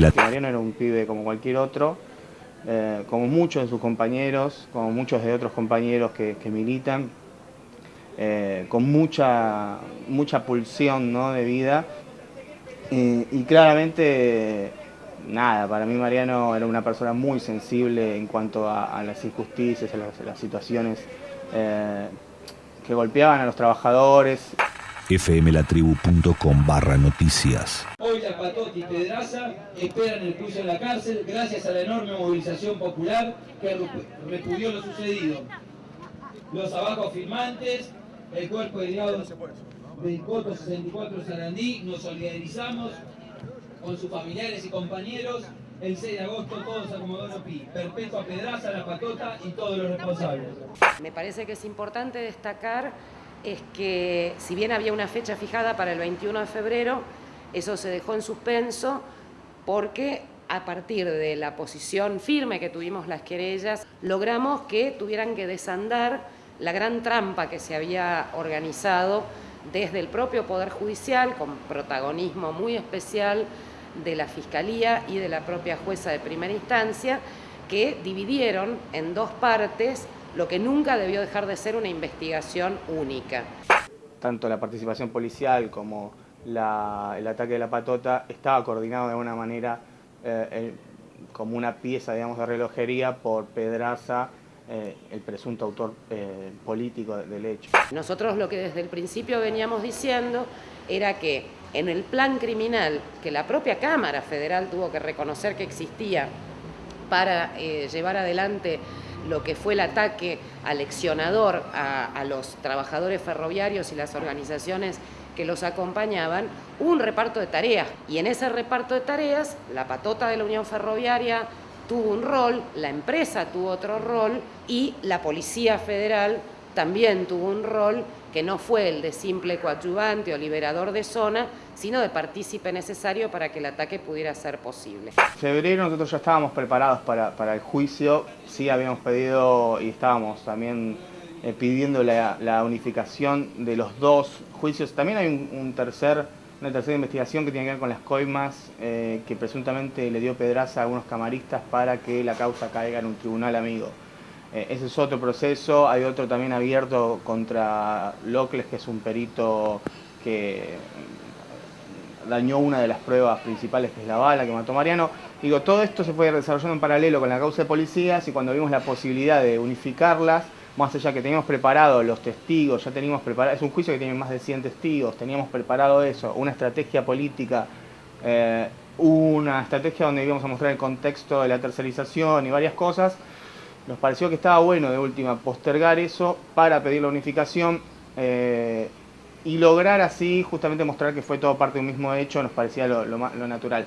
La... Mariano era un pibe como cualquier otro, eh, como muchos de sus compañeros, como muchos de otros compañeros que, militan, eh, con mucha, mucha pulsión ¿no? de vida. y claramente, nada, para mí Mariano era una persona muy sensible en cuanto a, las injusticias, a las, situaciones eh, que golpeaban a los trabajadores fmlatribu.com barra noticias. Hoy la Patotti y Pedraza esperan el juicio en la cárcel gracias a la enorme movilización popular que repudió lo sucedido. Los abajo firmantes, el cuerpo de del Coto 64 Sarandí, nos solidarizamos con sus familiares y compañeros el 6 de agosto todos a Comodoro Pi, Perpetua Pedraza, La Patota y todos los responsables. Me parece que es importante destacar es que si bien había una fecha fijada para el 21 de febrero, eso se dejó en suspenso porque a partir de la posición firme que tuvimos las querellas, logramos que tuvieran que desandar la gran trampa que se había organizado desde el propio Poder Judicial, con protagonismo muy especial de la Fiscalía y de la propia jueza de primera instancia, que dividieron en dos partes lo que nunca debió dejar de ser una investigación única. Tanto la participación policial como el ataque de la patota estaba coordinado de alguna manera eh, como una pieza digamos, de relojería por Pedraza, eh, el presunto autor eh, político del hecho. Nosotros lo que desde el principio veníamos diciendo era que en el plan criminal que la propia Cámara Federal tuvo que reconocer que existía para llevar adelante lo que fue el ataque aleccionador a, a los trabajadores ferroviarios y las organizaciones que los acompañaban, un reparto de tareas. Y en ese reparto de tareas, la patota de la Unión Ferroviaria tuvo un rol, la empresa tuvo otro rol y la Policía Federal también tuvo un rol que no fue el de simple coadyuvante o liberador de zona, sino de partícipe necesario para que el ataque pudiera ser posible. En febrero nosotros ya estábamos preparados para, el juicio, sí habíamos pedido y estábamos también eh, pidiendo la, unificación de los dos juicios. También hay un, tercer, una tercera investigación que tiene que ver con las coimas eh, que presuntamente le dio Pedraza a algunos camaristas para que la causa caiga en un tribunal amigo. Eh, ese es otro proceso, hay otro también abierto contra Locles, que es un perito que dañó una de las pruebas principales, que es la bala que mató Mariano. Digo, todo esto se fue desarrollando en paralelo con la causa de policías y cuando vimos la posibilidad de unificarlas, más allá que teníamos preparado los testigos, ya teníamos preparado, es un juicio que tiene más de 100 testigos, teníamos preparado eso, una estrategia política, eh, una estrategia donde íbamos a mostrar el contexto de la tercerización y varias cosas, nos pareció que estaba bueno de última postergar eso para pedir la unificación eh, y lograr así justamente mostrar que fue todo parte de un mismo hecho, nos parecía lo, natural.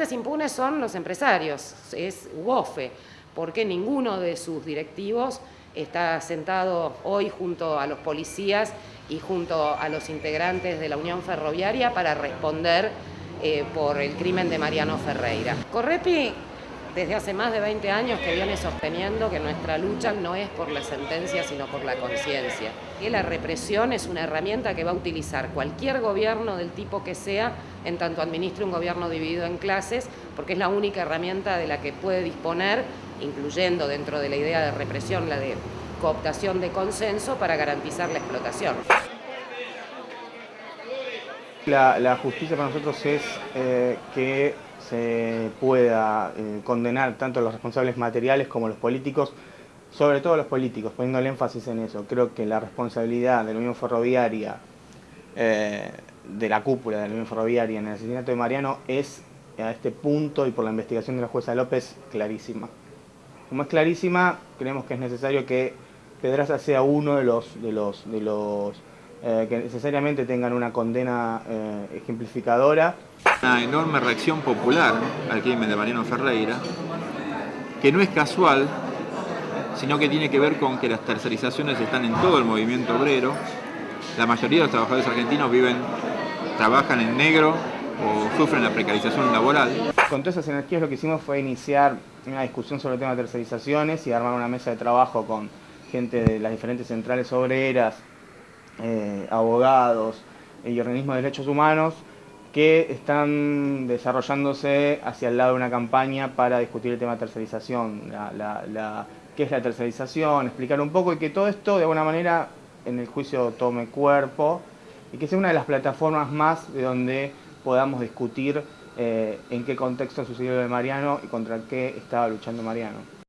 grandes impunes son los empresarios, es UOFE, porque ninguno de sus directivos está sentado hoy junto a los policías y junto a los integrantes de la Unión Ferroviaria para responder eh, por el crimen de Mariano Ferreira. Correpi desde hace más de 20 años que viene sosteniendo que nuestra lucha no es por la sentencia, sino por la conciencia. Que la represión es una herramienta que va a utilizar cualquier gobierno del tipo que sea, en tanto administre un gobierno dividido en clases, porque es la única herramienta de la que puede disponer, incluyendo dentro de la idea de represión la de cooptación de consenso para garantizar la explotación. La, justicia para nosotros es eh, que se pueda eh, condenar tanto a los responsables materiales como a los políticos, sobre todo los políticos, poniendo el énfasis en eso. Creo que la responsabilidad de la Unión Ferroviaria, eh, de la cúpula de la Unión Ferroviaria en el asesinato de Mariano es a este punto y por la investigación de la jueza López clarísima. Como es clarísima, creemos que es necesario que Pedraza sea uno de los, eh, que necesariamente tengan una condena eh, ejemplificadora. Una enorme reacción popular al crimen de Mariano Ferreira, que no es casual, sino que tiene que ver con que las tercerizaciones están en todo el movimiento obrero. La mayoría de los trabajadores argentinos viven, trabajan en negro o sufren la precarización laboral. Con todas esas energías lo que hicimos fue iniciar una discusión sobre el tema de tercerizaciones y armar una mesa de trabajo con gente de las diferentes centrales obreras, eh, abogados y organismos de derechos humanos que están desarrollándose hacia el lado de una campaña para discutir el tema de tercerización, qué es la tercerización, explicar un poco y que todo esto de alguna manera en el juicio tome cuerpo y que sea una de las plataformas más de donde podamos discutir eh, en qué contexto sucedió lo de Mariano y contra qué estaba luchando Mariano.